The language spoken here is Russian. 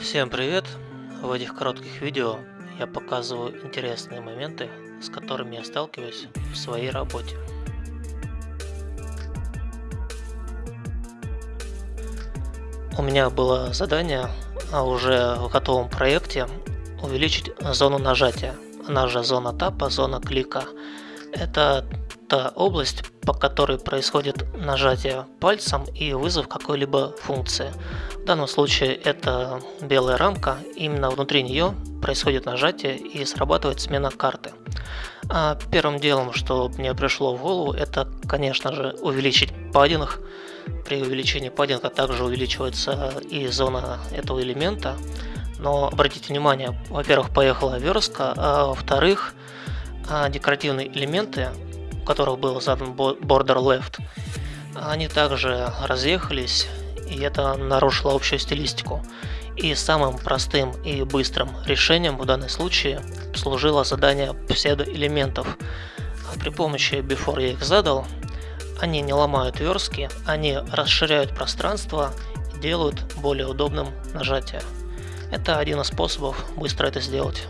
Всем привет! В этих коротких видео я показываю интересные моменты, с которыми я сталкиваюсь в своей работе. У меня было задание а уже в готовом проекте увеличить зону нажатия, она же зона тапа, зона клика. Это та область, по которой происходит нажатие пальцем и вызов какой-либо функции. В данном случае это белая рамка, именно внутри нее происходит нажатие и срабатывает смена карты. А первым делом, что мне пришло в голову, это, конечно же, увеличить паддинг. При увеличении паддинга также увеличивается и зона этого элемента. Но обратите внимание, во-первых, поехала верстка, а во-вторых, а, декоративные элементы которых был задан border left, они также разъехались, и это нарушило общую стилистику. И самым простым и быстрым решением в данном случае служило задание псевдоэлементов. При помощи before я их задал, они не ломают верстки, они расширяют пространство и делают более удобным нажатие. Это один из способов быстро это сделать.